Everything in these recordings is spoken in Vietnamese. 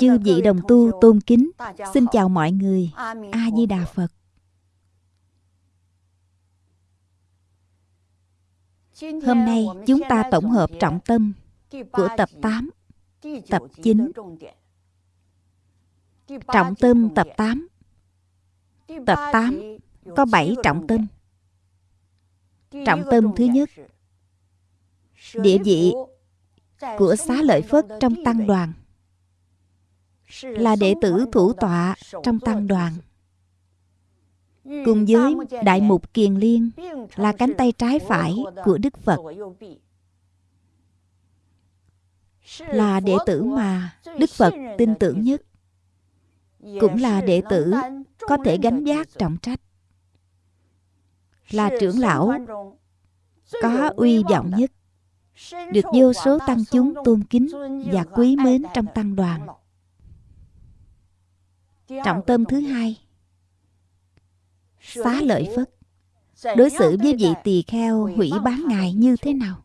Chư vị đồng tu tôn kính Xin chào mọi người A Di Đà Phật Hôm nay chúng ta tổng hợp trọng tâm của tập 8, tập 9. Trọng tâm tập 8 Tập 8 có 7 trọng tâm. Trọng tâm thứ nhất Địa vị của xá lợi Phất trong tăng đoàn là đệ tử thủ tọa trong tăng đoàn. Cùng với đại mục kiền liên là cánh tay trái phải của đức phật. Là đệ tử mà đức phật tin tưởng nhất, cũng là đệ tử có thể gánh vác trọng trách. Là trưởng lão có uy vọng nhất, được vô số tăng chúng tôn kính và quý mến trong tăng đoàn trọng tâm thứ hai. Xá lợi phất. đối xử với vị tỳ kheo hủy bán ngài như thế nào?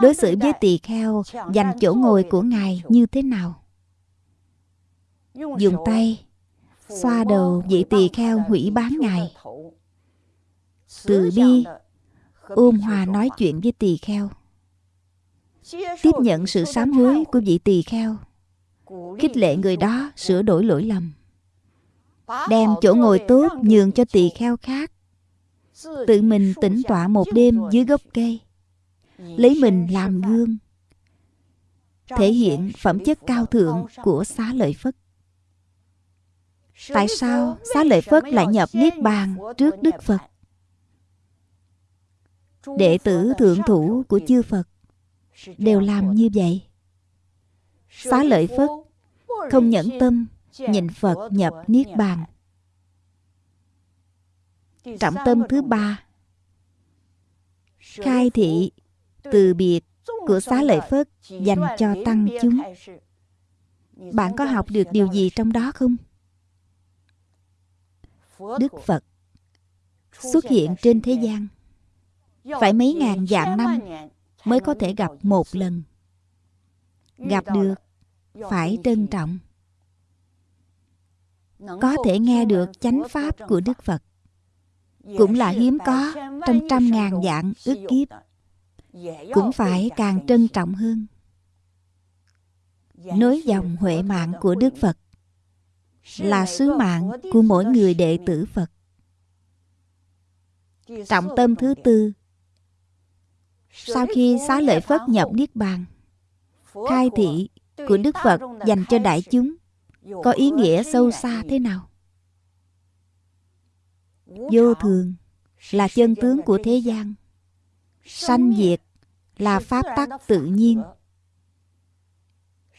Đối xử với tỳ kheo dành chỗ ngồi của ngài như thế nào? Dùng tay xoa đầu vị tỳ kheo hủy bán ngài. từ bi ôn hòa nói chuyện với tỳ kheo. Tiếp nhận sự sám hối của vị tỳ kheo khích lệ người đó sửa đổi lỗi lầm. Đem chỗ ngồi tốt nhường cho tỳ kheo khác. Tự mình tĩnh tọa một đêm dưới gốc cây. Lấy mình làm gương. Thể hiện phẩm chất cao thượng của xá lợi phất. Tại sao xá lợi phất lại nhập niết bàn trước đức phật? Đệ tử thượng thủ của chư phật đều làm như vậy xá lợi phất không nhẫn tâm nhìn phật nhập niết bàn. Trọng tâm thứ ba, khai thị từ biệt của xá lợi phất dành cho tăng chúng. Bạn có học được điều gì trong đó không? Đức phật xuất hiện trên thế gian phải mấy ngàn vạn năm mới có thể gặp một lần. Gặp được phải trân trọng. Có thể nghe được chánh pháp của đức phật. Cũng là hiếm có trong trăm ngàn dạng ước kiếp. cũng phải càng trân trọng hơn. Nối dòng huệ mạng của đức phật là sứ mạng của mỗi người đệ tử phật. Trọng tâm thứ tư. Sau khi xá lợi phất nhập niết bàn khai thị của đức phật dành cho đại chúng có ý nghĩa sâu xa thế nào? Vô thường là chân tướng của thế gian. Sanh diệt là pháp tắc tự nhiên.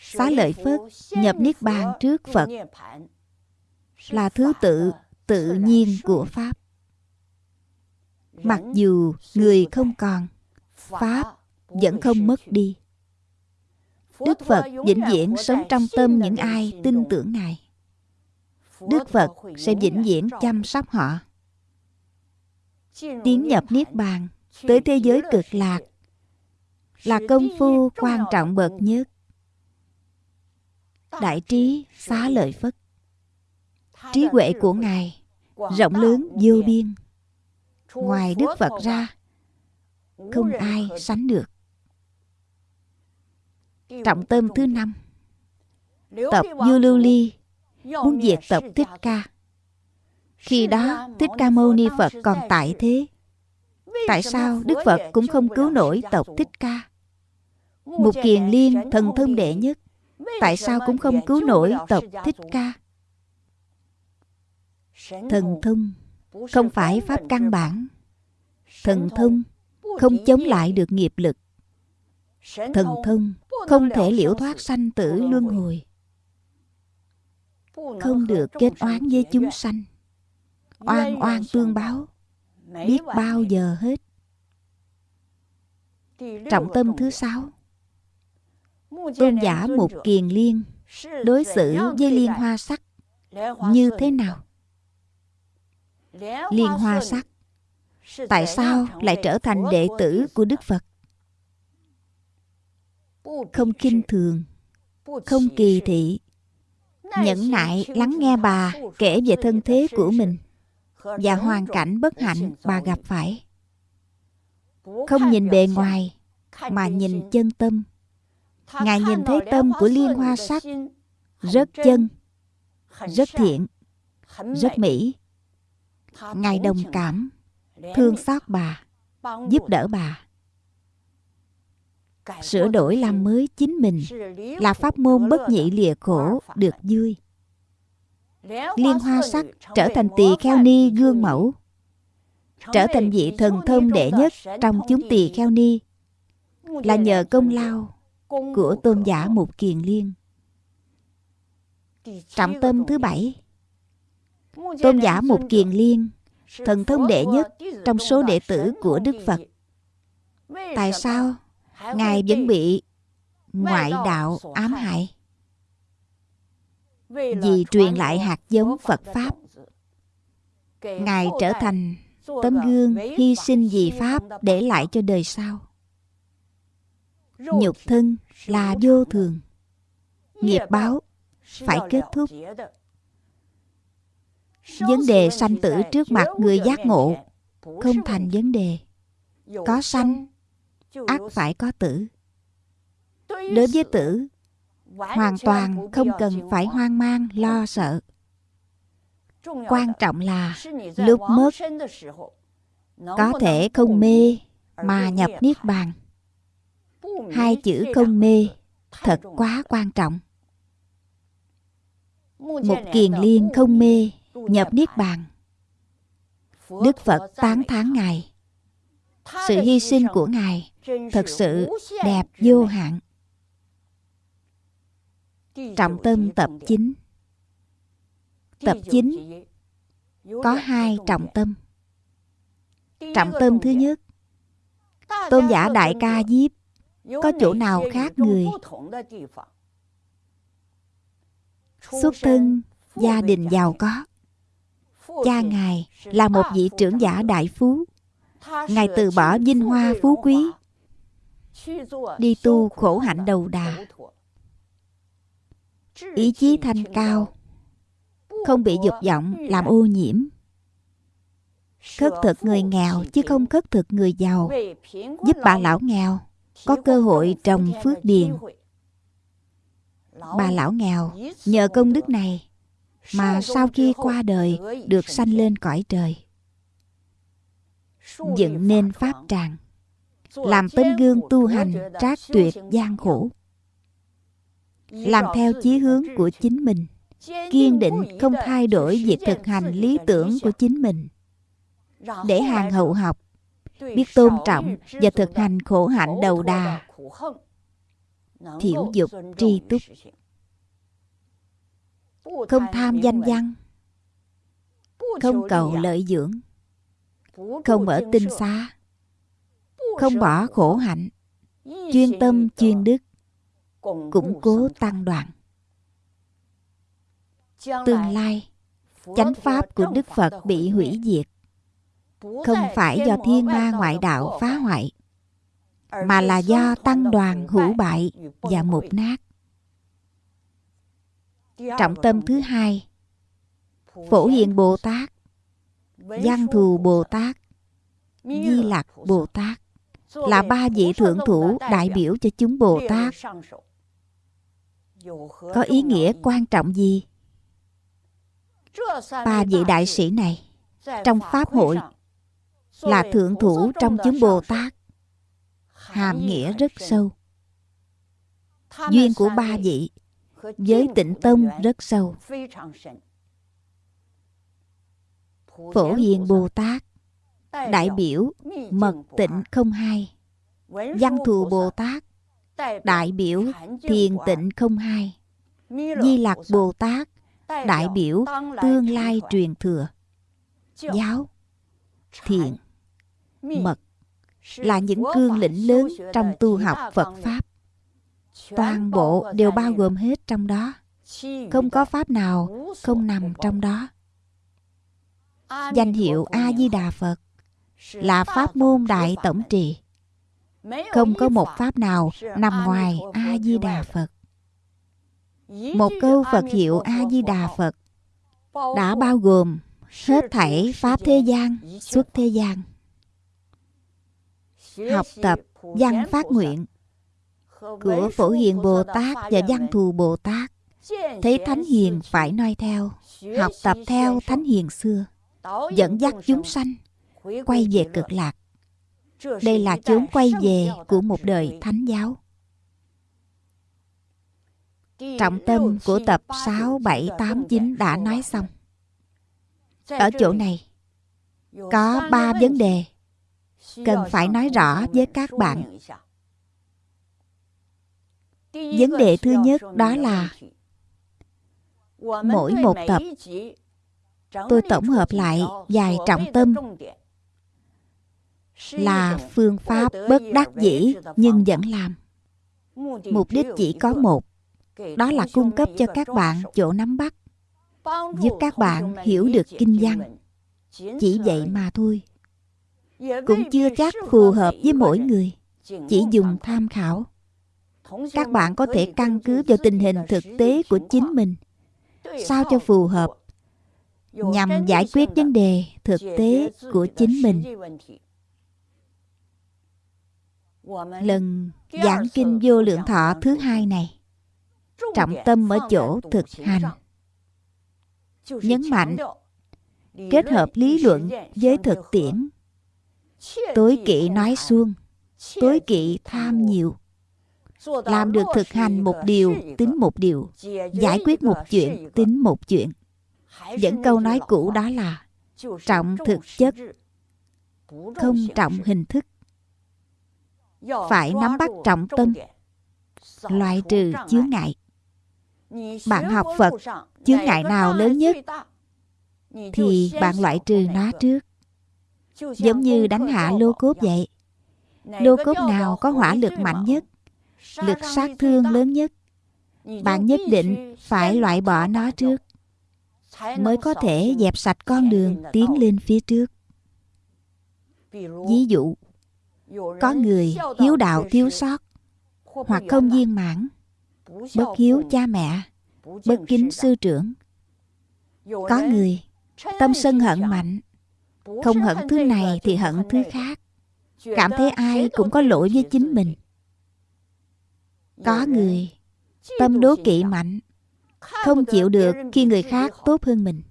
xá lợi phất nhập niết bàn trước phật là thứ tự tự nhiên của pháp. Mặc dù người không còn pháp vẫn không mất đi đức phật vĩnh viễn sống trong tâm những ai tin tưởng ngài. Đức phật sẽ vĩnh viễn chăm sóc họ. Tiến nhập niết bàn tới thế giới cực lạc. Là công phu quan trọng bậc nhất. Đại trí xá lợi phất. Trí huệ của ngài rộng lớn vô biên. Ngoài đức phật ra không ai sánh được trọng tâm thứ năm. Tập du lưu ly muốn diệt tập thích ca. khi đó thích ca mâu ni phật còn tại thế. Tại sao đức phật cũng không cứu nổi tộc thích ca? Một kiền liên thần thông đệ nhất tại sao cũng không cứu nổi tộc thích ca? Thần thông không phải pháp căn bản. Thần thông không chống lại được nghiệp lực thần thông không thể liễu thoát sanh tử luân hồi. Không được kết oán với chúng sanh. Oan oan tương báo. Biết bao giờ hết. Trọng tâm thứ sáu. Tôn giả một kiền liên đối xử với liên hoa sắc như thế nào? Liên hoa sắc, tại sao lại trở thành đệ tử của đức phật? Không kinh thường, không kỳ thị, nhẫn nại lắng nghe bà, kể về thân thế của mình và hoàn cảnh bất hạnh bà gặp phải. Không nhìn bề ngoài, mà nhìn chân tâm. Ngài nhìn thấy tâm của liên hoa sắc rất chân, rất thiện, rất mỹ. Ngài đồng cảm, thương xót bà, giúp đỡ bà sửa đổi làm mới chính mình. Là pháp môn bất nhị lìa khổ được vui. Liên hoa sắc trở thành tỳ kheo ni gương mẫu. trở thành vị thần thông đệ nhất trong chúng tỳ kheo ni. Là nhờ công lao của tôn giả mục kiền liên. Trọng tâm thứ bảy. Tôn giả mục kiền liên thần thông đệ nhất trong số đệ tử của đức phật. Tại sao ngài vẫn bị ngoại đạo ám hại. Vì truyền lại hạt giống phật pháp ngài trở thành tấm gương hy sinh vì pháp để lại cho đời sau. Nhục thân là vô thường. nghiệp báo phải kết thúc. vấn đề sanh tử trước mặt người giác ngộ không thành vấn đề. Có sanh ác phải có tử. Đối với tử hoàn toàn không cần phải hoang mang lo sợ. Quan trọng là lúc mất có thể không mê mà nhập niết bàn. Hai chữ không mê thật quá quan trọng. Một kiền liên không mê nhập niết bàn. Đức phật tán thán ngài sự hy sinh của ngài thật sự đẹp vô hạn. Trọng tâm tập 9 tập 9 có hai trọng tâm. Trọng tâm thứ nhất, tôn giả đại ca diếp có chỗ nào khác người? Xuất thân gia đình giàu có, cha ngài là một vị trưởng giả đại phú ngài từ bỏ vinh hoa phú quý, đi tu khổ hạnh đầu đà. Ý chí thanh cao, không bị dục vọng, làm ô nhiễm. Khất thực người nghèo, chứ không khất thực người giàu. Giúp bà lão nghèo, có cơ hội trồng phước điền. Bà lão nghèo, nhờ công đức này, mà sau khi qua đời, được sanh lên cõi trời dựng nên pháp tràng. Làm tấm gương tu hành trác tuyệt gian khổ làm theo chí hướng của chính mình kiên định không thay đổi việc thực hành lý tưởng của chính mình. Để hàng hậu học biết tôn trọng và thực hành khổ hạnh đầu đà. thiểu dục tri túc. không tham danh văn. Không cầu lợi dưỡng không ở tinh xá. Không bỏ khổ hạnh. Chuyên tâm chuyên đức. Củng cố tăng đoàn. tương lai chánh pháp của đức phật bị hủy diệt. Không phải do thiên ma ngoại đạo phá hoại mà là do tăng đoàn hữu bại và mục nát. Trọng tâm thứ hai phổ hiền bồ tát văn thù bồ tát di lặc bồ tát là ba vị thượng thủ đại biểu cho chúng bồ tát. có ý nghĩa quan trọng gì? Ba vị đại sĩ này trong pháp hội là thượng thủ trong chúng bồ tát. hàm nghĩa rất sâu. Duyên của ba vị với tịnh tông rất sâu phổ hiền bồ tát, đại biểu, mật tịnh không hai, văn thù bồ tát, đại biểu, thiền tịnh không hai, di lặc bồ tát, đại biểu, tương lai truyền thừa. Giáo, thiện, mật là những cương lĩnh lớn trong tu học phật pháp. Toàn bộ đều bao gồm hết trong đó. Không có pháp nào không nằm trong đó danh hiệu a di đà phật là pháp môn đại tổng trì. Không có một pháp nào nằm ngoài a di đà phật. Một câu phật hiệu a di đà phật đã bao gồm hết thảy pháp thế gian, xuất thế gian. Học tập văn phát nguyện của phổ hiền bồ tát và văn thù bồ tát, thấy thánh hiền phải noi theo, học tập theo thánh hiền xưa dẫn dắt chúng sanh quay về cực lạc. Đây là chốn quay về của một đời thánh giáo. Trọng tâm của tập 6, 7, 8, 9 đã nói xong. Ở chỗ này có ba vấn đề cần phải nói rõ với các bạn. Vấn đề thứ nhất đó là mỗi một tập tôi tổng hợp lại vài trọng tâm là phương pháp bất đắc dĩ nhưng vẫn làm. Mục đích chỉ có một, đó là cung cấp cho các bạn chỗ nắm bắt, giúp các bạn hiểu được kinh văn. Chỉ vậy mà thôi. Cũng chưa chắc phù hợp với mỗi người, chỉ dùng tham khảo. Các bạn có thể căn cứ vào tình hình thực tế của chính mình. Sao cho phù hợp? Nhằm giải quyết vấn đề thực tế của chính mình. lần giảng kinh vô lượng thọ thứ hai này trọng tâm ở chỗ thực hành. nhấn mạnh kết hợp lý luận với thực tiễn. Tối kỵ nói suông tối kỵ tham nhiều. Làm được thực hành một điều tính một điều giải quyết một chuyện tính một chuyện vẫn câu nói cũ đó là trọng thực chất, không trọng hình thức. Phải nắm bắt trọng tâm, loại trừ chướng ngại. Bạn học phật, chướng ngại nào lớn nhất? Thì bạn loại trừ nó trước. Giống như đánh hạ lô cốt vậy. Lô cốt nào có hỏa lực mạnh nhất? Lực sát thương lớn nhất. Bạn nhất định phải loại bỏ nó trước mới có thể dẹp sạch con đường tiến lên phía trước. Ví dụ có người hiếu đạo thiếu sót hoặc không viên mãn bất hiếu cha mẹ bất kính sư trưởng. Có người tâm sân hận mạnh không hận thứ này thì hận thứ khác. Cảm thấy ai cũng có lỗi với chính mình. có người tâm đố kỵ mạnh không chịu được khi người khác tốt hơn mình.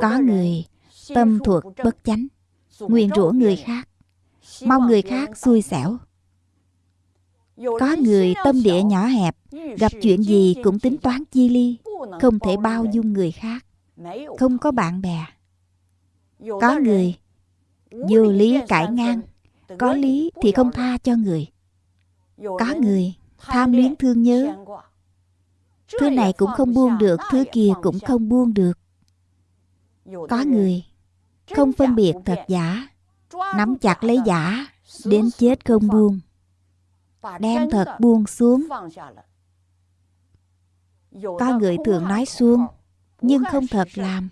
Có người tâm thuộc bất chánh nguyền rủa người khác mong người khác xui xẻo. Có người tâm địa nhỏ hẹp gặp chuyện gì cũng tính toán chi. ly không thể bao dung người khác không có bạn bè. Có người vô lý cãi ngang có lý thì không tha cho người. Có người tham luyến thương nhớ thứ này cũng không buông được, thứ kia cũng không buông được. Có người không phân biệt thật giả, nắm chặt lấy giả, đến chết không buông, đem thật buông xuống. Có người thường nói xuông nhưng không thật làm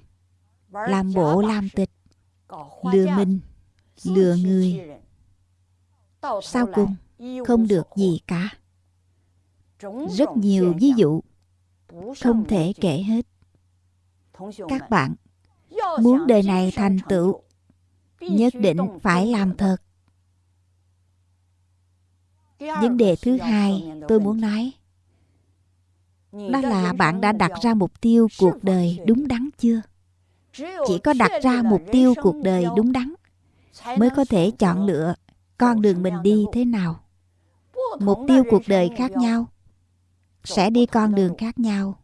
làm bộ làm tịch, lừa mình, lừa người. Sau cùng, không được gì cả. Rất nhiều ví dụ không thể kể hết. các bạn muốn đời này thành tựu nhất định phải làm thật. vấn đề thứ hai tôi muốn nói đó là bạn đã đặt ra mục tiêu cuộc đời đúng đắn chưa? Chỉ có đặt ra mục tiêu cuộc đời đúng đắn mới có thể chọn lựa con đường mình đi thế nào. Mục tiêu cuộc đời khác nhau sẽ đi con đường khác nhau.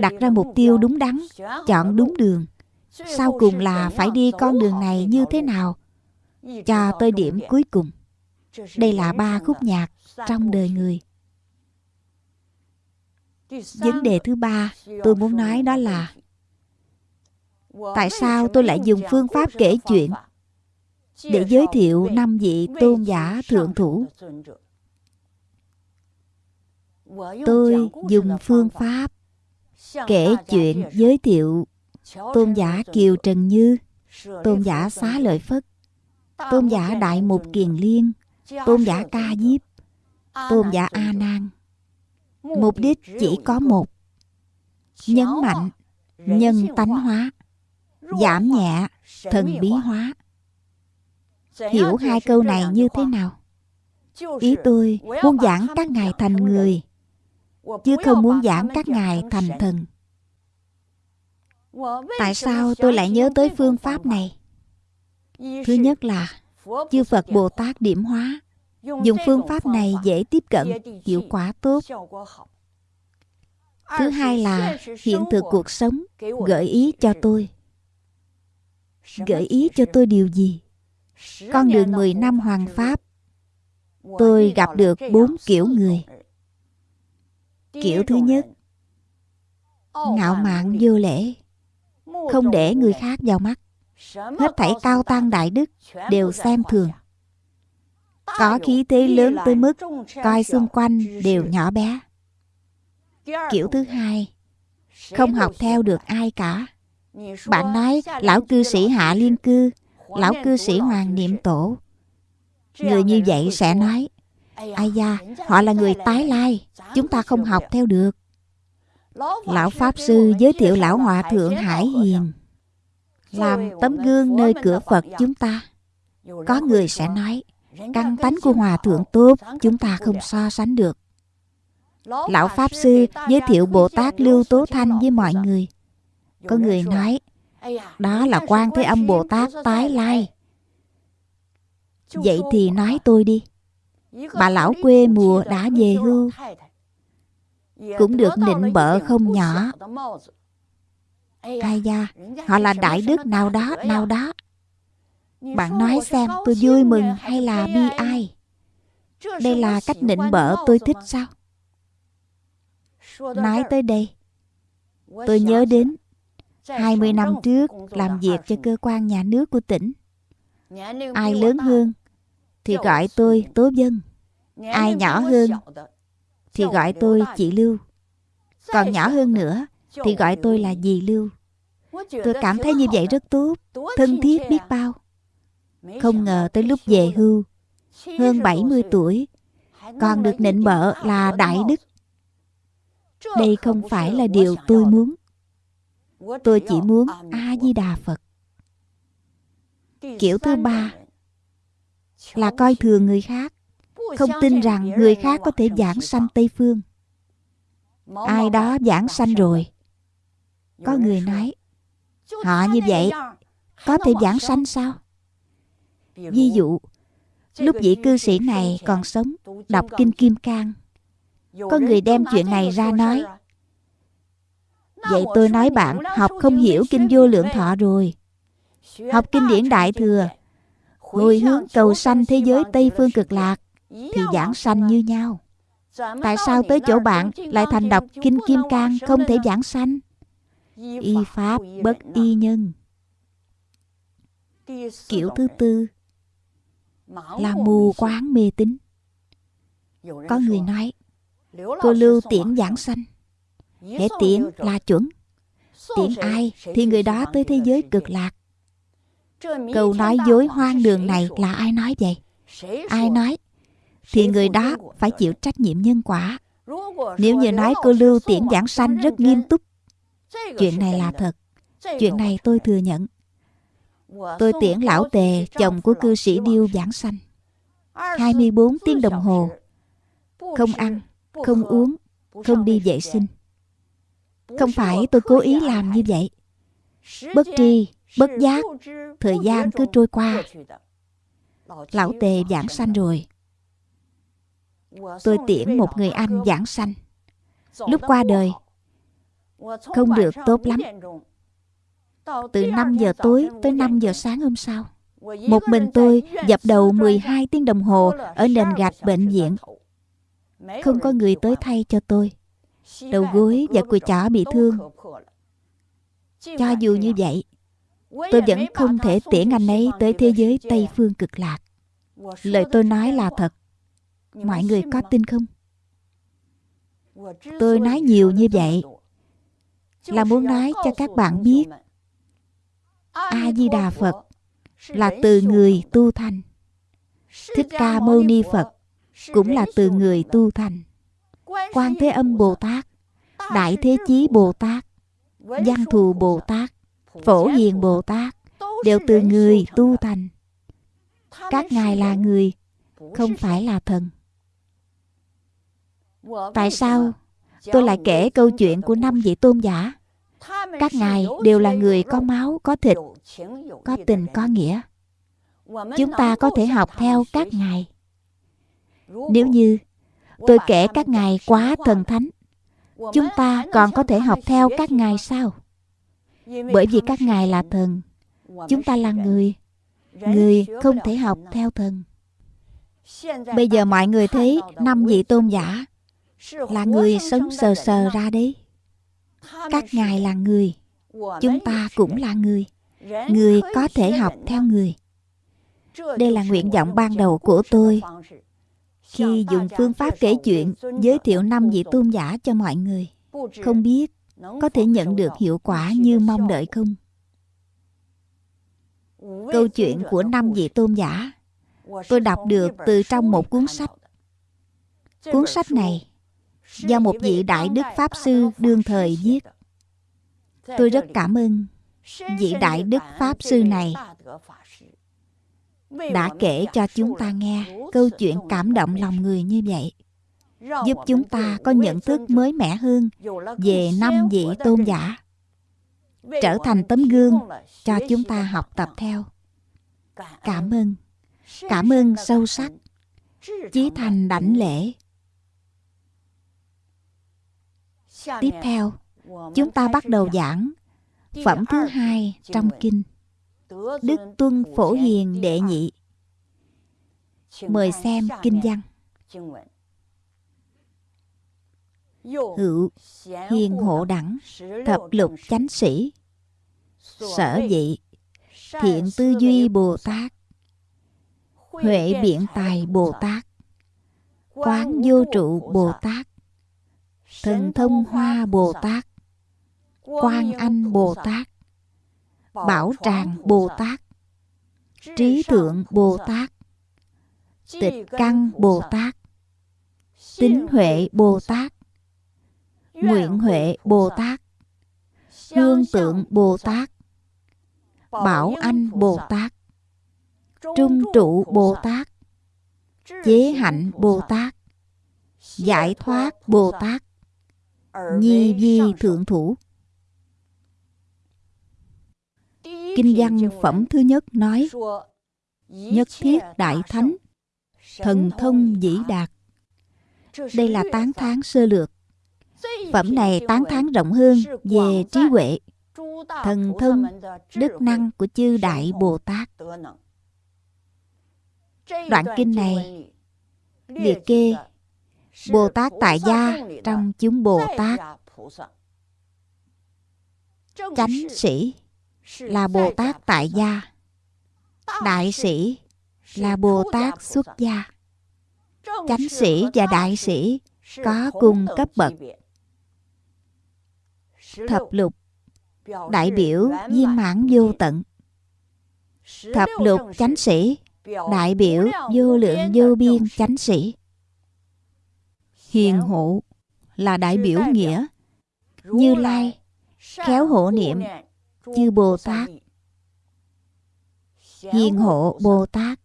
Đặt ra mục tiêu đúng đắn, chọn đúng đường. Sau cùng là phải đi con đường này như thế nào, cho tới điểm cuối cùng. Đây là ba khúc nhạc trong đời người. Vấn đề thứ ba tôi muốn nói đó là, tại sao tôi lại dùng phương pháp kể chuyện để giới thiệu năm vị tôn giả thượng thủ? Tôi dùng phương pháp kể chuyện giới thiệu tôn giả kiều trần như tôn giả xá lợi phất tôn giả đại mục kiền liên tôn giả ca diếp tôn giả a nan mục đích chỉ có một nhấn mạnh nhân tánh hóa giảm nhẹ thần bí hóa. hiểu hai câu này như thế nào? ý tôi muốn giảng các ngài thành người chứ không muốn giảng các ngài thành thần. Tại sao tôi lại nhớ tới phương pháp này? Thứ nhất là, chư phật bồ tát điểm hóa, dùng phương pháp này dễ tiếp cận, hiệu quả tốt. Thứ hai là, hiện thực cuộc sống, gợi ý cho tôi. Gợi ý cho tôi điều gì? Con đường 10 năm hoàng pháp. Tôi gặp được bốn kiểu người kiểu thứ nhất ngạo mạn vô lễ. Không để người khác vào mắt. Hết thảy cao tăng đại đức đều xem thường. có khí thế lớn tới mức coi xung quanh đều nhỏ bé. Kiểu thứ hai không học theo được ai cả. Bạn nói lão cư sĩ hạ liên cư lão cư sĩ hoàng niệm tổ. Người như vậy sẽ nói ai da họ là người tái lai chúng ta không học theo được. Lão pháp sư giới thiệu lão hòa thượng hải hiền làm tấm gương nơi cửa phật chúng ta. Có người sẽ nói căn tánh của hòa thượng tốt chúng ta không so sánh được. Lão pháp sư giới thiệu bồ tát lưu tố thanh với mọi người. Có người nói đó là quan thế âm bồ tát tái lai vậy thì nói tôi đi bà lão quê mùa đã về hưu. cũng được nịnh bợ không nhỏ. ai da họ là đại đức nào đó nào đó. Bạn nói xem tôi vui mừng hay là bi ai? đây là cách nịnh bợ tôi thích sao? Nói tới đây tôi nhớ đến 20 năm trước làm việc cho cơ quan nhà nước của tỉnh. Ai lớn hơn thì gọi tôi tố dân. Ai nhỏ hơn thì gọi tôi chị lưu. Còn nhỏ hơn nữa thì gọi tôi là dì lưu. Tôi cảm thấy như vậy rất tốt, thân thiết biết bao. Không ngờ tới lúc về hưu, hơn 70 tuổi, còn được nịnh bợ là đại đức. Đây không phải là điều tôi muốn. Tôi chỉ muốn a di đà phật. Kiểu thứ ba là coi thường người khác. Không tin rằng người khác có thể giảng sanh tây phương. Ai đó giảng sanh rồi. Có người nói, họ như vậy, có thể giảng sanh sao? Ví dụ, lúc vị cư sĩ này còn sống, đọc kinh kim cang, có người đem chuyện này ra nói, vậy tôi nói bạn, học không hiểu kinh vô lượng thọ rồi. Học kinh điển đại thừa hồi hướng cầu sanh thế giới tây phương cực lạc thì giảng sanh như nhau. Tại sao tới chỗ bạn lại thành đọc kinh kim cang không thể giảng sanh? Y pháp bất y nhân. Kiểu thứ tư, là mù quáng mê tín. Có người nói, cô lưu tiễn giảng sanh. Để tiễn là chuẩn. Tiễn ai thì người đó tới thế giới cực lạc câu nói dối hoang đường này là ai nói vậy? Ai nói? Thì người đó phải chịu trách nhiệm nhân quả. Nếu như nói cô lưu tiễn giảng sanh rất nghiêm túc, chuyện này là thật. Chuyện này tôi thừa nhận. Tôi tiễn lão tề, chồng của cư sĩ điêu giảng sanh. 24 tiếng đồng hồ. Không ăn, không uống, không đi vệ sinh. Không phải tôi cố ý làm như vậy. Bất tri bất giác thời gian cứ trôi qua. lão tề giảng sanh rồi. Tôi tiễn một người anh giảng sanh. Lúc qua đời không? Được tốt lắm. Từ 5 giờ tối tới 5 giờ sáng hôm sau Một mình tôi dập đầu 12 tiếng đồng hồ ở nền gạch bệnh viện. Không có người tới thay cho tôi. Đầu gối và cùi chỏ bị thương. Cho dù như vậy, tôi vẫn không thể tiễn anh ấy tới thế giới Tây Phương cực lạc. Lời tôi nói là thật. Mọi người có tin không? Tôi nói nhiều như vậy là muốn nói cho các bạn biết A Di Đà Phật là từ người tu thành. Thích Ca Mâu Ni Phật cũng là từ người tu thành. Quan Thế Âm Bồ Tát, Đại Thế Chí Bồ Tát, Văn Thù Bồ Tát, Phổ Hiền Bồ Tát đều từ người tu thành. Các ngài là người, không phải là thần. Tại sao tôi lại kể câu chuyện của năm vị tôn giả? Các ngài đều là người có máu, có thịt, có tình, có nghĩa. Chúng ta có thể học theo các ngài. Nếu như tôi kể các ngài quá thần thánh, chúng ta còn có thể học theo các ngài sao? Bởi vì các ngài là thần, chúng ta là người. Người không thể học theo thần. Bây giờ mọi người thấy năm vị tôn giả là người sống sờ sờ ra đấy. Các ngài là người, chúng ta cũng là người. Người có thể học theo người. Đây là nguyện vọng ban đầu của tôi khi dùng phương pháp kể chuyện giới thiệu năm vị tôn giả cho mọi người. Không biết có thể nhận được hiệu quả như mong đợi không? Câu chuyện của năm vị tôn giả tôi đọc được từ trong một cuốn sách. Cuốn sách này do một vị đại đức pháp sư đương thời viết. Tôi rất cảm ơn vị đại đức pháp sư này đã kể cho chúng ta nghe câu chuyện cảm động lòng người như vậy giúp chúng ta có nhận thức mới mẻ hơn về năm vị tôn giả trở thành tấm gương cho chúng ta học tập theo. cảm ơn. cảm ơn sâu sắc chí thành đảnh lễ. Tiếp theo chúng ta bắt đầu giảng phẩm thứ hai trong kinh đức tuân phổ hiền đệ nhị. Mời xem kinh văn hữu hiền hộ đẳng thập lục chánh sĩ sở dị thiện tư duy bồ tát huệ biện tài bồ tát quán vô trụ bồ tát thần thông hoa bồ tát quan anh bồ tát bảo tràng bồ tát trí thượng bồ tát tịch căn bồ tát tính huệ bồ tát nguyện huệ bồ tát hương tượng bồ tát bảo anh bồ tát trung trụ bồ tát chế hạnh bồ tát giải thoát bồ tát nhi di thượng thủ. Kinh văn phẩm thứ nhất nói, nhất thiết đại thánh, thần thông dĩ đạt. Đây là tán thán sơ lược phẩm này tán thán rộng hơn về trí huệ thần thông đức năng của chư đại bồ tát. Đoạn kinh này liệt kê bồ tát tại gia trong chúng bồ tát. Chánh sĩ là bồ tát tại gia. Đại sĩ là bồ tát xuất gia. Chánh sĩ và đại sĩ có cùng cấp bậc thập lục. Đại biểu viên mãn vô tận. thập lục chánh sĩ. đại biểu vô lượng vô biên chánh sĩ. hiền hộ là đại biểu nghĩa như lai khéo hộ niệm chư bồ tát. Hiền hộ bồ tát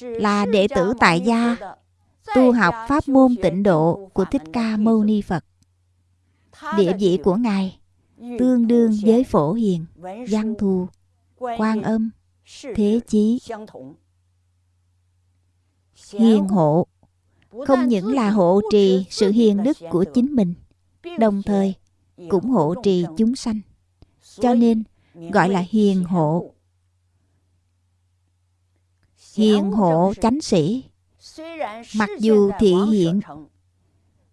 là đệ tử tại gia tu học pháp môn tịnh độ của thích ca mâu ni phật. Địa vị của ngài tương đương với phổ hiền văn thù quan âm thế chí. Hiền hộ không những là hộ trì sự hiền đức của chính mình đồng thời cũng hộ trì chúng sanh. Cho nên gọi là hiền hộ. Hiền hộ chánh sĩ mặc dù thị hiện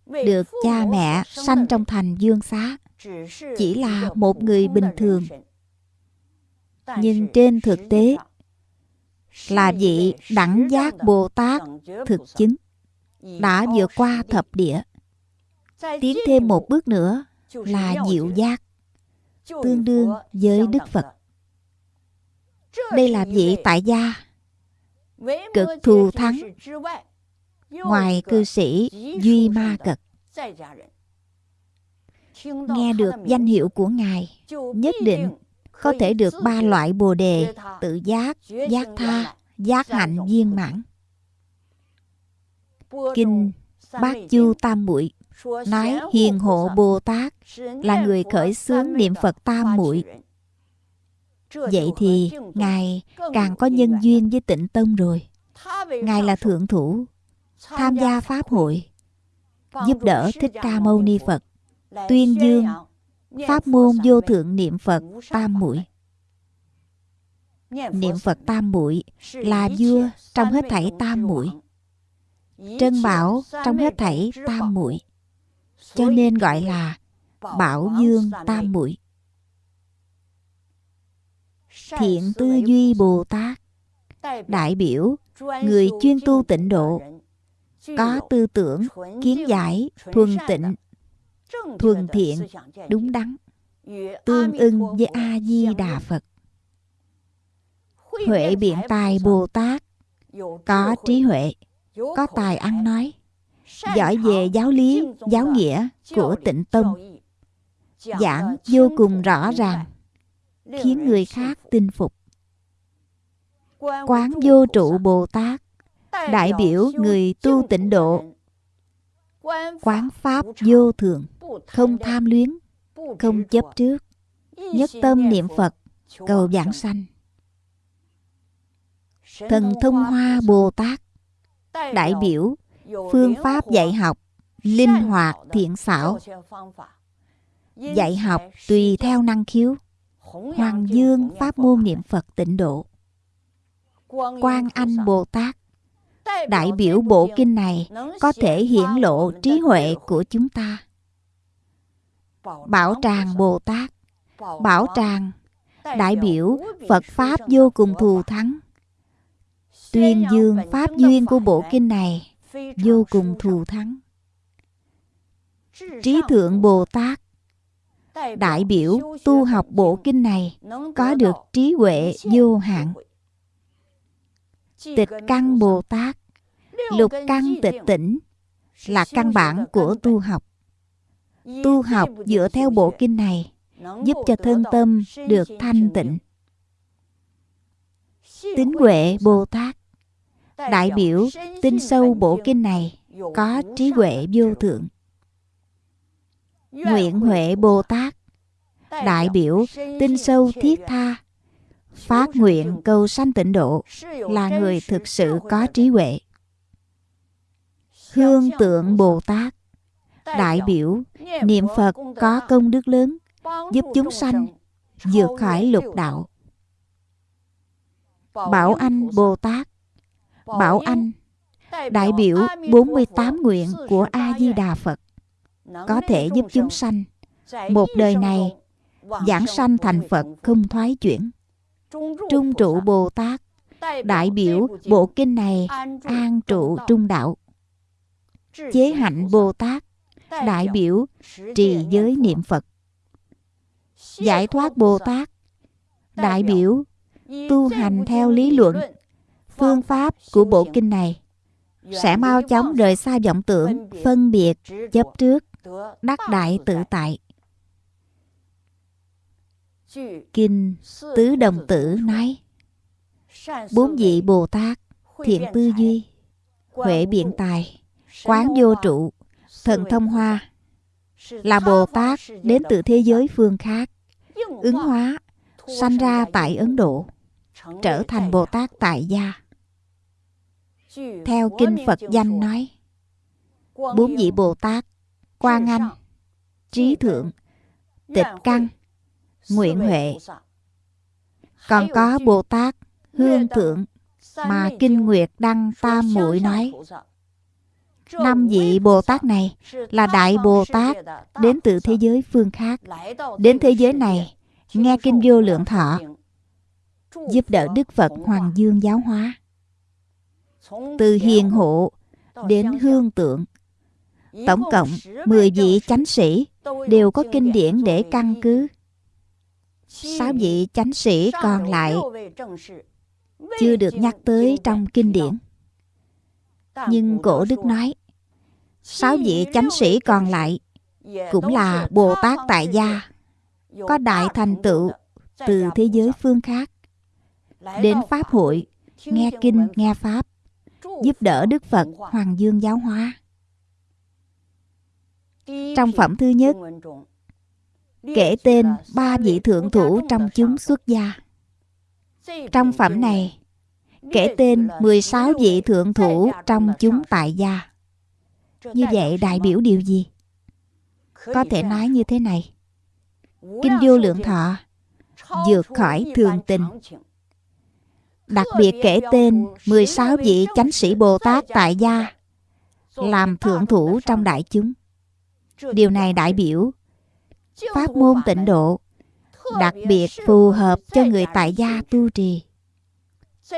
được cha mẹ sanh trong thành dương xá chỉ là một người bình thường. nhưng trên thực tế là vị đẳng giác bồ tát thực chứng đã vượt qua thập địa. Tiến thêm một bước nữa là diệu giác tương đương với đức phật. đây là vị tại gia cực thù thắng ngoài cư sĩ duy ma cật nghe được danh hiệu của ngài nhất định có thể được ba loại bồ đề tự giác giác tha giác hạnh viên mãn. Kinh bát chu tam muội nói hiền hộ bồ tát là người khởi xướng niệm phật tam muội. Vậy thì ngài càng có nhân duyên với tịnh tông rồi. Ngài là thượng thủ tham gia pháp hội. Giúp đỡ thích ca mâu ni phật tuyên dương, pháp môn vô thượng niệm phật tam muội. Niệm phật tam muội là vua trong hết thảy tam muội. Trân bảo trong hết thảy tam muội. Cho nên gọi là bảo dương tam muội. Thiện tư duy bồ tát. Đại biểu người chuyên tu tịnh độ. Có tư tưởng kiến giải thuần tịnh thuần thiện, đúng đắn. Tương ưng với a di đà phật. Huệ biện tài bồ tát có trí huệ, có tài ăn nói. Giỏi về giáo lý, giáo nghĩa của tịnh tông giảng vô cùng rõ ràng, khiến người khác tin phục. Quán vô trụ bồ tát đại biểu người tu tịnh độ. Quán pháp vô thường không tham luyến không chấp trước nhất tâm niệm phật cầu giảng sanh. Thần thông hoa bồ tát đại biểu phương pháp dạy học linh hoạt thiện xảo. Dạy học tùy theo năng khiếu hoàng dương pháp môn niệm phật tịnh độ. Quan anh bồ tát đại biểu bộ kinh này có thể hiển lộ trí huệ của chúng ta bảo tràng bồ tát bảo tràng đại biểu phật pháp vô cùng thù thắng. Tuyên dương pháp duyên của bộ kinh này vô cùng thù thắng. Trí thượng bồ tát đại biểu tu học bộ kinh này có được trí huệ vô hạn. tịch căn bồ tát lục căn tịch tỉnh là căn bản của tu học tu học dựa theo bộ kinh này giúp cho thân tâm được thanh tịnh. tính huệ bồ tát. Đại biểu tin sâu bộ kinh này có trí huệ vô thượng. Nguyện huệ bồ tát. Đại biểu tin sâu thiết tha. Phát nguyện cầu sanh tịnh độ là người thực sự có trí huệ. Hương tượng bồ tát đại biểu, niệm phật có công đức lớn, giúp chúng sanh vượt khỏi lục đạo. Bảo anh bồ tát, bảo anh, đại biểu 48 nguyện của a di đà phật, có thể giúp chúng sanh một đời này giảng sanh thành phật không thoái chuyển. Trung trụ bồ tát, đại biểu bộ kinh này an trụ trung đạo. Chế hạnh bồ tát đại biểu trì giới niệm phật. Giải thoát bồ tát. Đại biểu tu hành theo lý luận phương pháp của bộ kinh này. sẽ mau chóng rời xa vọng tưởng phân biệt chấp trước đắc đại tự tại. kinh tứ đồng tử nói bốn vị bồ tát thiện tư duy huệ biện tài quán vô trụ thần thông hoa. Là bồ tát đến từ thế giới phương khác, ứng hóa, sanh ra tại ấn độ, trở thành bồ tát tại gia. Theo kinh phật danh nói, bốn vị bồ tát quan anh, trí thượng, tịch căn, nguyện huệ. Còn có bồ tát hương thượng mà Kinh Nguyệt Đăng Tam Muội nói Năm vị Bồ Tát này là Đại Bồ Tát đến từ thế giới phương khác. Đến thế giới này, nghe Kinh Vô Lượng Thọ, giúp đỡ Đức Phật Hoàng Dương giáo hóa. Từ hiền hộ đến hương tượng, tổng cộng 10 vị chánh sĩ đều có kinh điển để căn cứ. Sáu vị chánh sĩ còn lại chưa được nhắc tới trong kinh điển. Nhưng cổ đức nói, sáu vị chánh sĩ còn lại cũng là Bồ Tát tại gia, có đại thành tựu từ thế giới phương khác, đến Pháp hội, nghe kinh, nghe Pháp, giúp đỡ Đức Phật Hoàng Dương giáo hóa. Trong phẩm thứ nhất, kể tên ba vị thượng thủ trong chúng xuất gia. Trong phẩm này, kể tên 16 vị thượng thủ trong chúng tại gia. Như vậy đại biểu điều gì? Có thể nói như thế này. Kinh vô lượng thọ vượt khỏi thường tình. Đặc biệt kể tên 16 vị chánh sĩ Bồ Tát tại gia làm thượng thủ trong đại chúng. Điều này đại biểu pháp môn tịnh độ đặc biệt phù hợp cho người tại gia tu trì.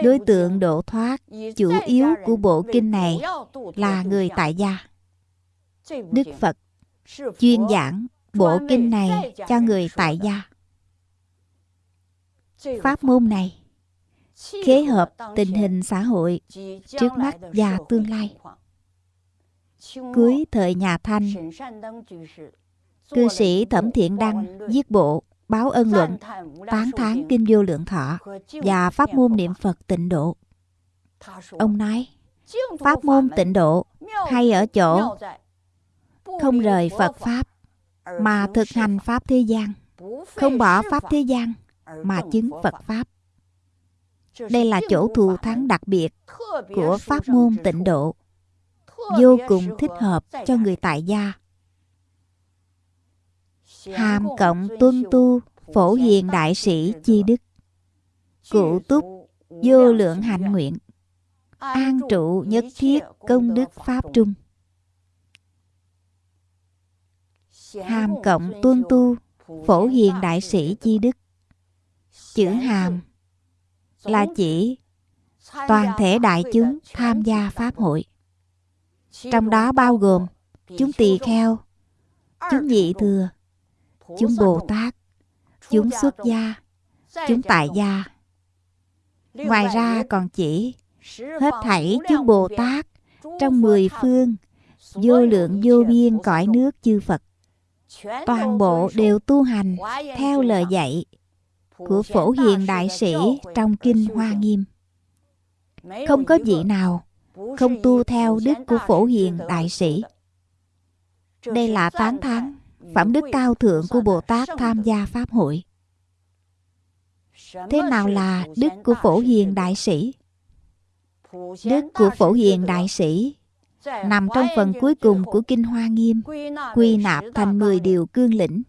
Đối tượng độ thoát chủ yếu của bộ kinh này là người tại gia. Đức Phật chuyên giảng bộ kinh này cho người tại gia. Pháp môn này khế hợp tình hình xã hội trước mắt và tương lai. Cuối thời nhà Thanh, cư sĩ Thẩm Thiện Đăng viết bộ báo ân luận, tán thán kinh vô lượng thọ và pháp môn niệm Phật tịnh độ. Ông nói, pháp môn tịnh độ hay ở chỗ không rời Phật Pháp mà thực hành Pháp thế gian, không bỏ Pháp thế gian mà chứng Phật Pháp. Đây là chỗ thù thắng đặc biệt của pháp môn tịnh độ, vô cùng thích hợp cho người tại gia hàm cộng tuân tu, phổ hiền đại sĩ chi đức. Cụ túc, vô lượng hạnh nguyện. An trụ nhất thiết công đức pháp trung. Hàm cộng tuân tu, phổ hiền đại sĩ chi đức. Chữ hàm là chỉ toàn thể đại chúng tham gia pháp hội. Trong đó bao gồm chúng tỳ kheo, chúng nhị thừa chúng Bồ Tát, chúng xuất gia, chúng tại gia. Ngoài ra còn chỉ hết thảy chúng Bồ Tát trong mười phương vô lượng vô biên cõi nước chư Phật. Toàn bộ đều tu hành theo lời dạy của Phổ Hiền Đại Sĩ trong Kinh Hoa Nghiêm. Không có vị nào không tu theo đức của Phổ Hiền Đại Sĩ. Đây là tán thán phẩm đức cao thượng của Bồ Tát tham gia Pháp hội. Thế nào là đức của Phổ Hiền Đại Sĩ? Đức của Phổ Hiền Đại Sĩ nằm trong phần cuối cùng của Kinh Hoa Nghiêm, quy nạp thành 10 điều cương lĩnh,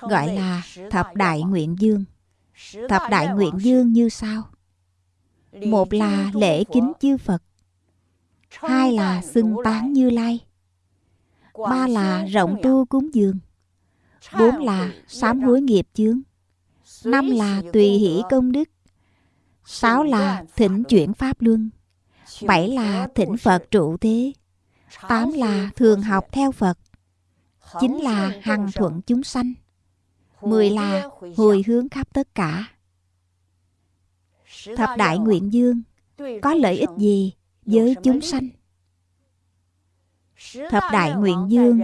gọi là Thập Đại Nguyện Dương. Thập Đại Nguyện Dương như sau. Một là lễ kính chư Phật, hai là xưng tán Như Lai, ba là rộng tu cúng dường. Bốn là sám hối nghiệp chướng. Năm là tùy hỷ công đức. Sáu là thỉnh chuyển pháp luân. Bảy là thỉnh phật trụ thế. Tám là thường học theo phật. Chín là hằng thuận chúng sanh. Mười là hồi hướng khắp tất cả. Thập đại nguyện dương. Có lợi ích gì với chúng sanh thập đại nguyện dương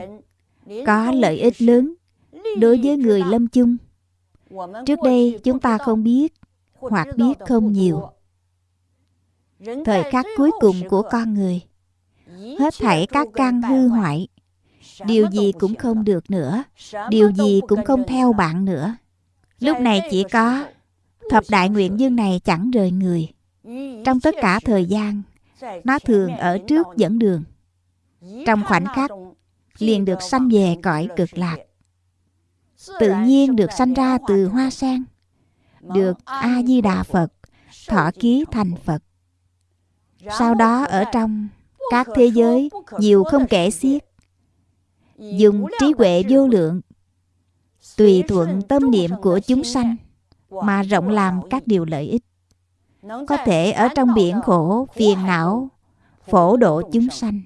có lợi ích lớn đối với người lâm chung. Trước đây chúng ta không biết hoặc biết không nhiều. thời khắc cuối cùng của con người hết thảy các căn hư hoại. Điều gì cũng không được nữa điều gì cũng không theo bạn nữa. Lúc này chỉ có thập đại nguyện dương này chẳng rời người. Trong tất cả thời gian nó thường ở trước dẫn đường trong khoảnh khắc, liền được sanh về cõi cực lạc. Tự nhiên được sanh ra từ hoa sen, được a di đà phật thọ ký thành phật. Sau đó ở trong các thế giới, nhiều không kể xiết, dùng trí huệ vô lượng, tùy thuận tâm niệm của chúng sanh mà rộng làm các điều lợi ích. Có thể ở trong biển khổ, phiền não, phổ độ chúng sanh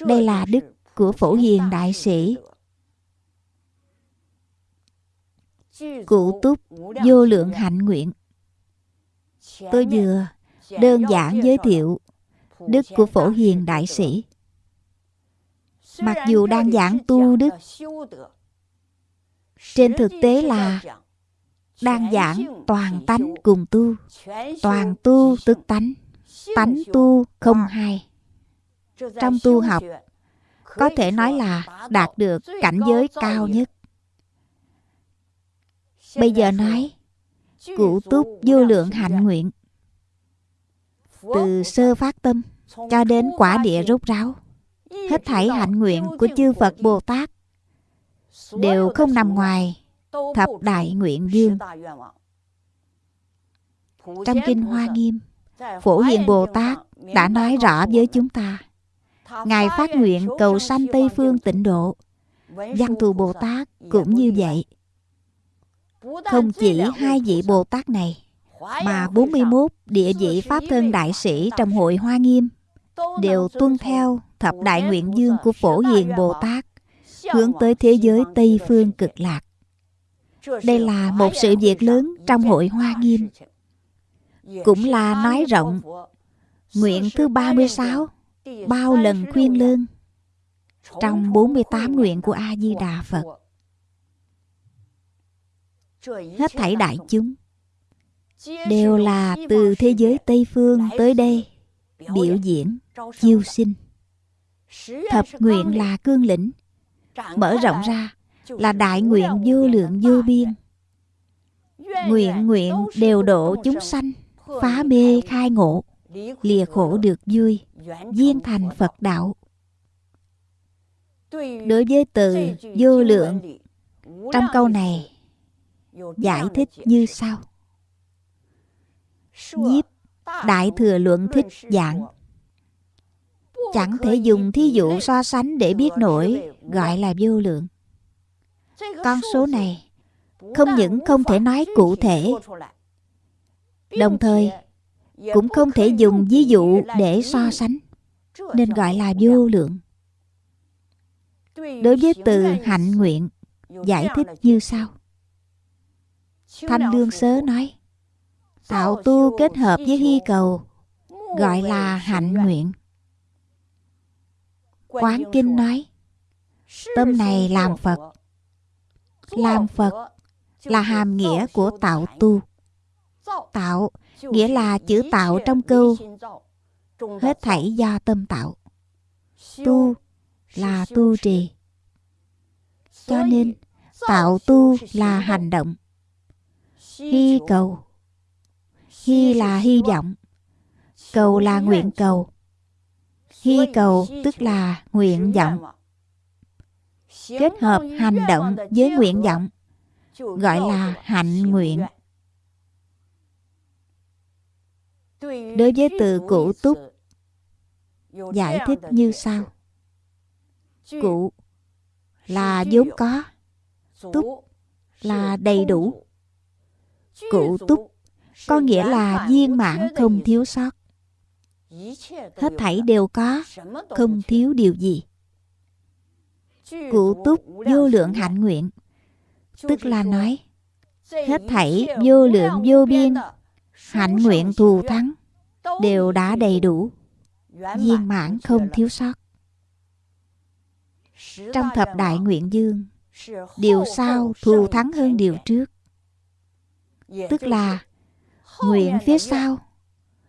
đây là đức của phổ hiền đại sĩ. Cụ túc vô lượng hạnh nguyện. Tôi vừa đơn giản giới thiệu đức của phổ hiền đại sĩ. Mặc dù đang giảng tu đức, trên thực tế là đang giảng toàn tánh cùng tu. Toàn tu tức tánh tánh tu không hai trong tu học, có thể nói là đạt được cảnh giới cao nhất. Bây giờ nói, cụ túc vô lượng hạnh nguyện. Từ sơ phát tâm cho đến quả địa rốt ráo, hết thảy hạnh nguyện của chư phật bồ tát đều không nằm ngoài thập đại nguyện dương. Trong kinh hoa nghiêm, phổ hiền bồ tát đã nói rõ với chúng ta ngài phát nguyện cầu sanh tây phương tịnh độ văn thù bồ tát cũng như vậy không chỉ hai vị bồ tát này mà 41 địa vị Pháp thân đại sĩ trong hội Hoa Nghiêm đều tuân theo thập đại nguyện dương của Phổ Hiền Bồ Tát hướng tới thế giới Tây Phương cực lạc. Đây là một sự việc lớn trong hội Hoa Nghiêm. Cũng là nói rộng nguyện thứ 36 bao lần khuyên lương trong 48 nguyện của A Di Đà Phật. Hết thảy đại chúng đều là từ thế giới Tây Phương tới đây biểu diễn, chiêu sinh. Thập nguyện là cương lĩnh, mở rộng ra là đại nguyện vô lượng vô biên. Nguyện nguyện đều độ chúng sanh, phá mê khai ngộ, lìa khổ được vui, viên thành Phật đạo. Đối với từ vô lượng, trong câu này giải thích như sau. Nhiếp đại thừa luận thích giảng chẳng thể dùng thí dụ so sánh để biết nổi gọi là vô lượng. Con số này không những không thể nói cụ thể đồng thời cũng không thể dùng ví dụ để so sánh, nên gọi là vô lượng. Đối với từ hạnh nguyện, giải thích như sau. Thanh đương sớ nói, tạo tu kết hợp với hy cầu, gọi là hạnh nguyện. Quán kinh nói, tâm này làm phật. Làm phật là hàm nghĩa của tạo tu. Tạo nghĩa là chữ tạo trong câu. Hết thảy do tâm tạo. Tu là tu trì. Cho nên, tạo tu là hành động. Hy cầu. Hy là hy vọng. Cầu là nguyện cầu. Hy cầu tức là nguyện vọng. Kết hợp hành động với nguyện vọng, Gọi là hạnh nguyện. Đối với từ cụ túc, Giải thích như sau. Cụ là vốn có, Túc là đầy đủ. Cụ túc có nghĩa là viên mãn không thiếu sót. Hết thảy đều có, không thiếu điều gì. Cụ túc vô lượng hạnh nguyện, tức là nói, hết thảy vô lượng vô biên hạnh nguyện thù thắng. Đều đã đầy đủ. Viên mãn không thiếu sót. Trong thập đại nguyện dương, điều sau thù thắng hơn điều trước. Tức là, nguyện phía sau,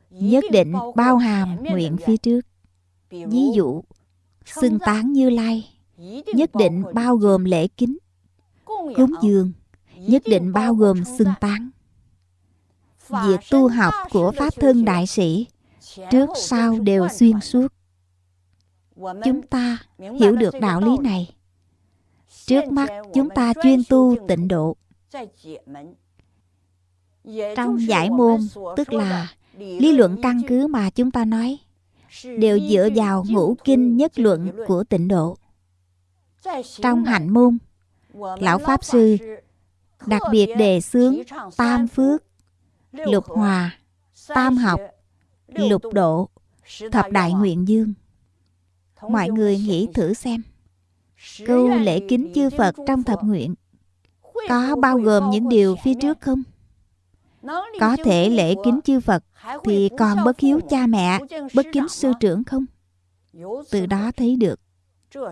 nhất định bao hàm nguyện phía trước. Ví dụ, xưng tán như lai, nhất định bao gồm lễ kính. Cúng dường, nhất định bao gồm xưng tán việc tu học của pháp thân đại sĩ trước sau đều xuyên suốt. Chúng ta hiểu được đạo lý này. Trước mắt chúng ta chuyên tu tịnh độ. Trong giải môn, tức là lý luận căn cứ mà chúng ta nói, đều dựa vào ngũ kinh nhất luận của tịnh độ. Trong hạnh môn, lão pháp sư đặc biệt đề xướng tam phước lục hòa tam học lục độ thập đại nguyện dương. Mọi người nghĩ thử xem. Câu lễ kính chư phật trong thập nguyện có bao gồm những điều phía trước không? Có thể lễ kính chư phật thì còn bất hiếu cha mẹ bất kính sư trưởng không? Từ đó thấy được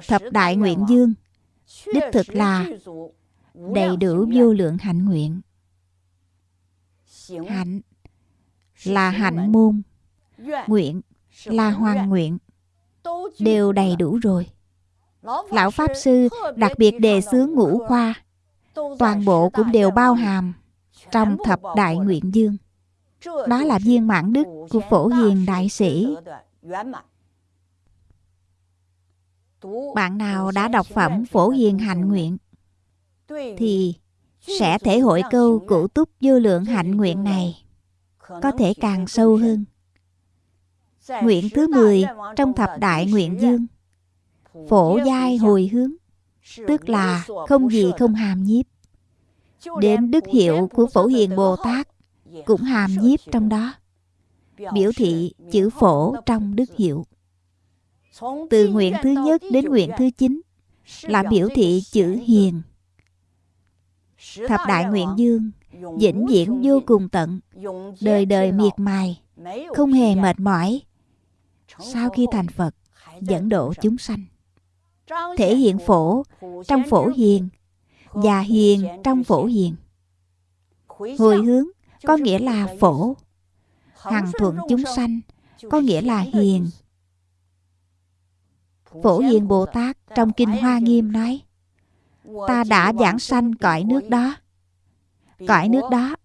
thập đại nguyện dương đích thực là đầy đủ vô lượng hạnh nguyện hạnh. Là hạnh môn. nguyện là hoàn nguyện. Đều đầy đủ rồi. Lão pháp sư đặc biệt đề xướng ngũ khoa toàn bộ cũng đều bao hàm trong thập đại nguyện dương. Đó là viên mãn đức của phổ hiền đại sĩ. Bạn nào đã đọc phẩm phổ hiền hạnh nguyện. Thì sẽ thể hội câu cụ túc vô lượng hạnh nguyện này, có thể càng sâu hơn. Nguyện thứ 10 trong thập đại nguyện dương, phổ giai hồi hướng, tức là không gì không hàm nhiếp. Đến đức hiệu của phổ hiền bồ tát cũng hàm nhiếp trong đó. Biểu thị chữ phổ trong đức hiệu. Từ nguyện thứ nhất đến nguyện thứ chín là biểu thị chữ hiền thập đại nguyện dương vĩnh viễn vô cùng tận đời đời miệt mài không hề mệt mỏi. Sau khi thành phật dẫn độ chúng sanh thể hiện phổ trong phổ hiền và hiền trong phổ hiền. Hồi hướng có nghĩa là phổ hằng thuận chúng sanh có nghĩa là hiền. Phổ hiền bồ tát trong kinh hoa nghiêm nói ta đã giảng sanh cõi nước đó. Cõi nước đó,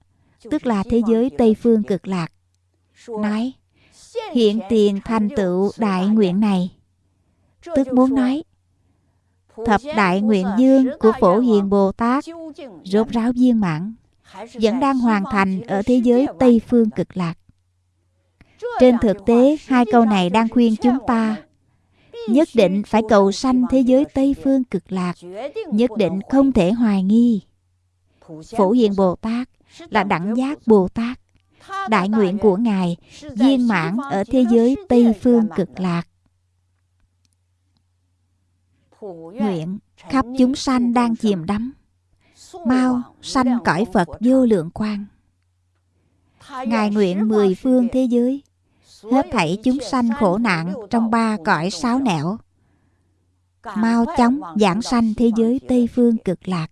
tức là thế giới tây phương cực lạc. Nói, hiện tiền thành tựu đại nguyện này. Tức muốn nói, thập đại nguyện dương của phổ hiền bồ tát rốt ráo viên mãn, vẫn đang hoàn thành ở thế giới tây phương cực lạc. Trên thực tế, hai câu này đang khuyên chúng ta nhất định phải cầu sanh thế giới tây phương cực lạc, nhất định không thể hoài nghi. Phổ hiền bồ tát là đẳng giác bồ tát, đại nguyện của ngài viên mãn ở thế giới tây phương cực lạc. Nguyện khắp chúng sanh đang chìm đắm, mau sanh cõi phật vô lượng quang. Ngài nguyện mười phương thế giới hết thảy chúng sanh khổ nạn trong ba cõi sáu nẻo. Mau chóng giảng sanh thế giới tây phương cực lạc.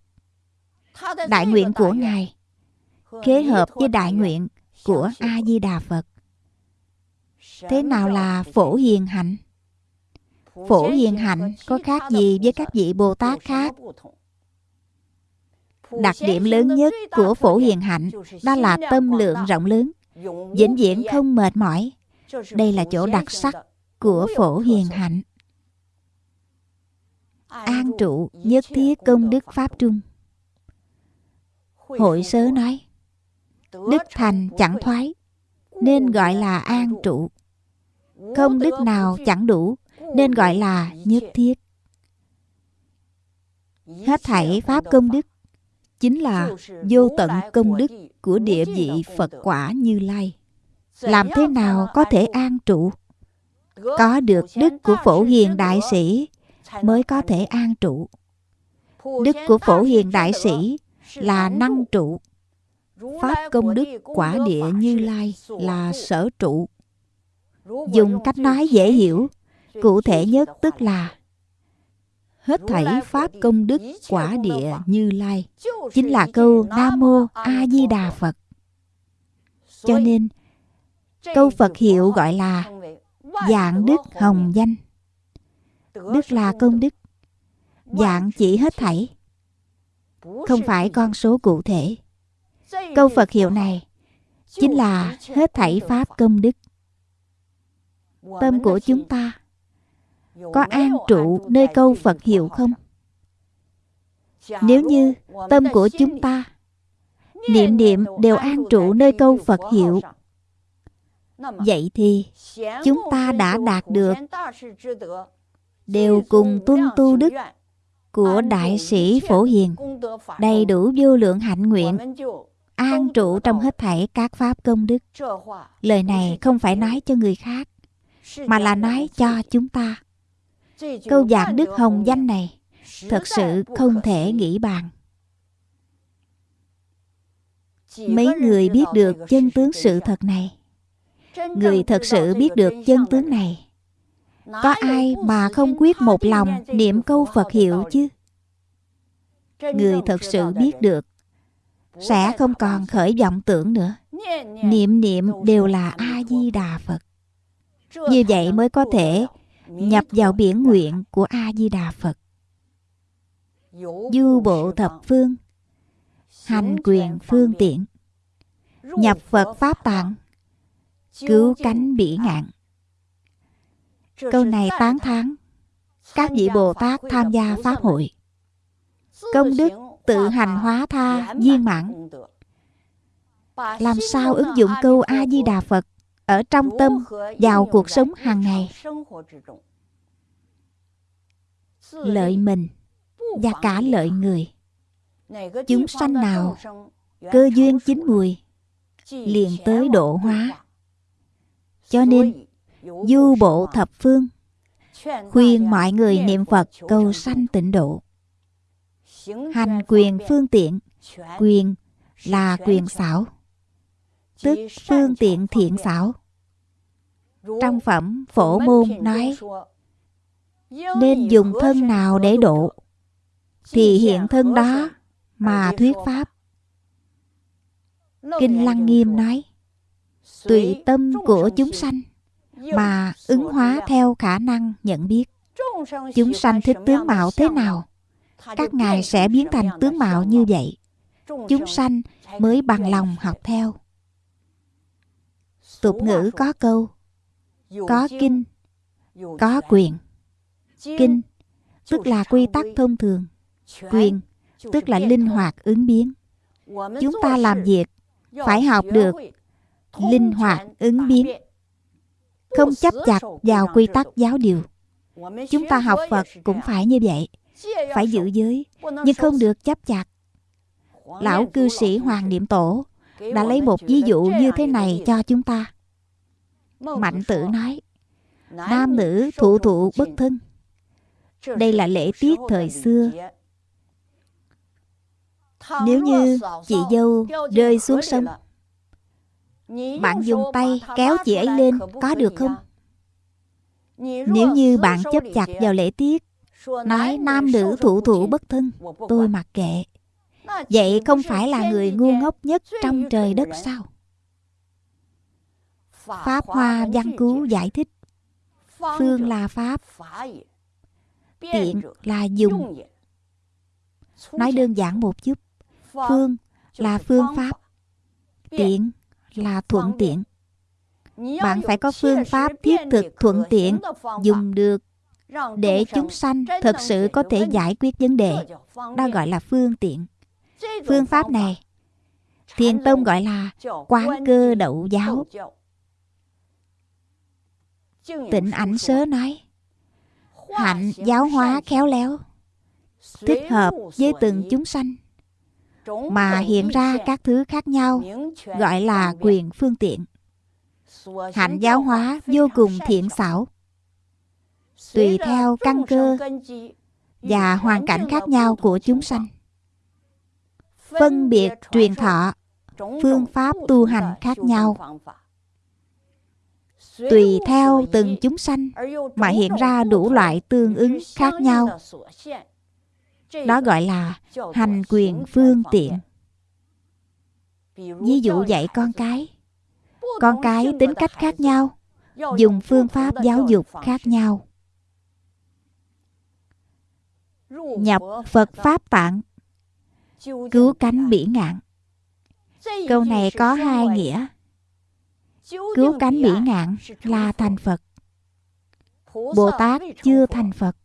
Đại nguyện của ngài kế hợp với đại nguyện của a di đà phật. Thế nào là phổ hiền hạnh? Phổ hiền hạnh có khác gì với các vị bồ tát khác? Đặc điểm lớn nhất của phổ hiền hạnh đó là tâm lượng rộng lớn, vĩnh viễn không mệt mỏi đây là chỗ đặc sắc của phổ hiền hạnh. An trụ nhất thiết công đức pháp trung. Hội sớ nói, đức thành chẳng thoái, nên gọi là an trụ. Không đức nào chẳng đủ, nên gọi là nhất thiết. Hết thảy pháp công đức chính là vô tận công đức của địa vị phật quả như lai làm thế nào có thể an trụ? có được đức của phổ hiền đại sĩ mới có thể an trụ? đức của phổ hiền đại sĩ là năng trụ. Pháp công đức quả địa như lai là sở trụ. dùng cách nói dễ hiểu cụ thể nhất tức là hết thảy pháp công đức quả địa như lai. Chính là câu nam mô a di đà phật. Cho nên câu phật hiệu gọi là dạng đức hồng danh. Đức là công đức. Dạng chỉ hết thảy. Không phải con số cụ thể. Câu phật hiệu này chính là hết thảy pháp công đức. Tâm của chúng ta có an trụ nơi câu phật hiệu không? Nếu như tâm của chúng ta, niệm niệm đều an trụ nơi câu phật hiệu Vậy thì chúng ta đã đạt được đều cùng tuân tu đức của đại sĩ phổ hiền đầy đủ vô lượng hạnh nguyện an trụ trong hết thảy các pháp công đức. lời này không phải nói cho người khác mà là nói cho chúng ta. câu giảng đức hồng danh này thật sự không thể nghĩ bàn. mấy người biết được chân tướng sự thật này người thật sự biết được chân tướng này. Có ai mà không quyết một lòng niệm câu phật hiệu chứ? Người thật sự biết được sẽ không còn khởi vọng tưởng nữa. Niệm niệm đều là a di đà phật. Như vậy mới có thể nhập vào biển nguyện của a di đà phật du bộ thập phương hành quyền phương tiện nhập phật pháp tạng cứu cánh bỉ ngạn. Câu này tán thán. các vị bồ tát tham gia pháp hội. Công đức tự hành hóa tha viên mãn. Làm sao ứng dụng câu a di đà phật? Ở trong tâm vào cuộc sống hàng ngày. lợi mình và cả lợi người. Chúng sanh nào cơ duyên chín mùi liền tới độ hóa cho nên, du bộ thập phương, khuyên mọi người niệm phật cầu sanh tịnh độ. Hành quyền phương tiện, quyền là quyền xảo, tức phương tiện thiện xảo. Trong phẩm phổ môn nói, nên dùng thân nào để độ, thì hiện thân đó mà thuyết pháp. Kinh lăng nghiêm nói tùy tâm của chúng sanh mà ứng hóa theo khả năng nhận biết. Chúng sanh thích tướng mạo thế nào, các ngài sẽ biến thành tướng mạo như vậy. Chúng sanh mới bằng lòng học theo. Tục ngữ có câu, có kinh, có quyền. Kinh tức là quy tắc thông thường, quyền tức là linh hoạt ứng biến. Chúng ta làm việc phải học được linh hoạt ứng biến. không chấp chặt vào quy tắc giáo điều. Chúng ta học phật cũng phải như vậy phải giữ giới nhưng không được chấp chặt. Lão cư sĩ hoàng niệm tổ đã lấy một ví dụ như thế này cho chúng ta. Mạnh tử nói nam nữ thụ thụ bất thân. Đây là lễ tiết thời xưa. nếu như chị dâu rơi xuống sông bạn dùng tay kéo chị ấy lên có được không? nếu như bạn chấp chặt vào lễ tiết nói nam nữ thủ thủ bất thân tôi mặc kệ. Vậy không phải là người ngu ngốc nhất trong trời đất sao? Pháp hoa văn cứu giải thích phương là pháp tiện là dùng. nói đơn giản một chút phương là phương pháp tiện là thuận tiện. Bạn phải có phương pháp thiết thực thuận tiện dùng được để chúng sanh thật sự có thể giải quyết vấn đề. Đó gọi là phương tiện. Phương pháp này thiền tông gọi là quán cơ đậu giáo. tịnh ảnh sớ nói hạnh giáo hóa khéo léo thích hợp với từng chúng sanh mà hiện ra các thứ khác nhau gọi là quyền phương tiện. Hạnh giáo hóa vô cùng thiện xảo. Tùy theo căn cơ và hoàn cảnh khác nhau của chúng sanh. phân biệt truyền thọ phương pháp tu hành khác nhau. tùy theo từng chúng sanh mà hiện ra đủ loại tương ứng khác nhau đó gọi là hành quyền phương tiện. Ví dụ dạy con cái. Con cái tính cách khác nhau, dùng phương pháp giáo dục khác nhau. Nhập phật pháp tạng. Cứu cánh bỉ ngạn. Câu này có hai nghĩa. Cứu cánh bỉ ngạn là thành phật. Bồ tát chưa thành phật.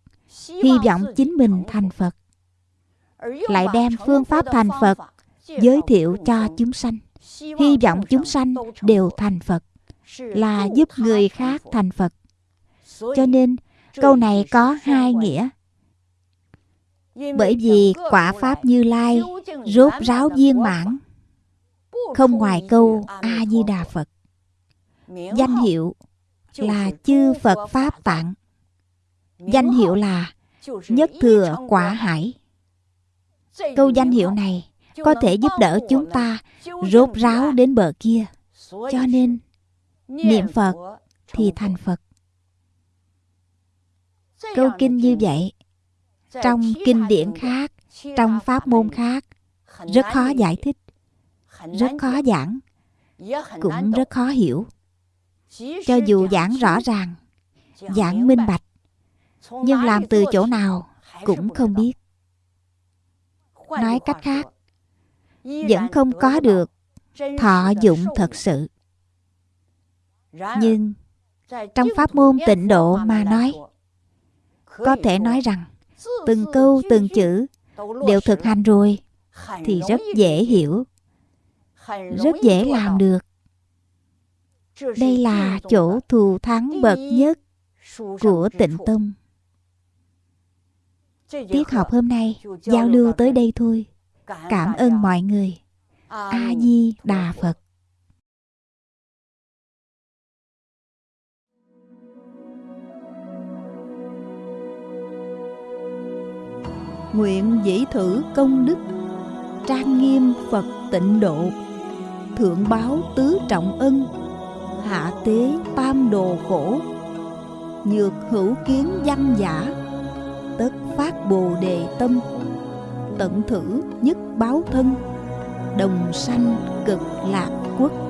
Hy vọng chính mình thành phật lại đem phương pháp thành phật giới thiệu cho chúng sanh hy vọng chúng sanh đều thành phật là giúp người khác thành Phật. Cho nên câu này có hai nghĩa. Bởi vì quả Pháp Như Lai rốt ráo viên mãn, không ngoài câu A-di-đà Phật. Danh hiệu là chư Phật Pháp Tạng. Danh hiệu là nhất thừa quả hải. Câu danh hiệu này có thể giúp đỡ chúng ta rốt ráo đến bờ kia. Cho nên, niệm Phật thì thành Phật. Câu kinh như vậy, trong kinh điển khác, trong pháp môn khác, rất khó giải thích, rất khó giảng, cũng rất khó hiểu. Cho dù giảng rõ ràng, giảng minh bạch, nhưng làm từ chỗ nào cũng không biết. Nói cách khác, vẫn không có được thọ dụng thật sự. Nhưng trong pháp môn tịnh độ mà nói, có thể nói rằng từng câu từng chữ đều thực hành rồi thì rất dễ hiểu, rất dễ làm được. Đây là chỗ thù thắng bậc nhất của tịnh tông. Tiết học hôm nay, giao lưu tới đây thôi. Cảm ơn mọi người. A Di Đà Phật. Nguyện dĩ thử công đức, Trang nghiêm Phật tịnh độ, Thượng báo tứ trọng ân, Hạ tế tam đồ khổ, Nhược hữu kiến văn giả phát bồ đề tâm Tận thử nhất báo thân Đồng sanh cực lạc quốc.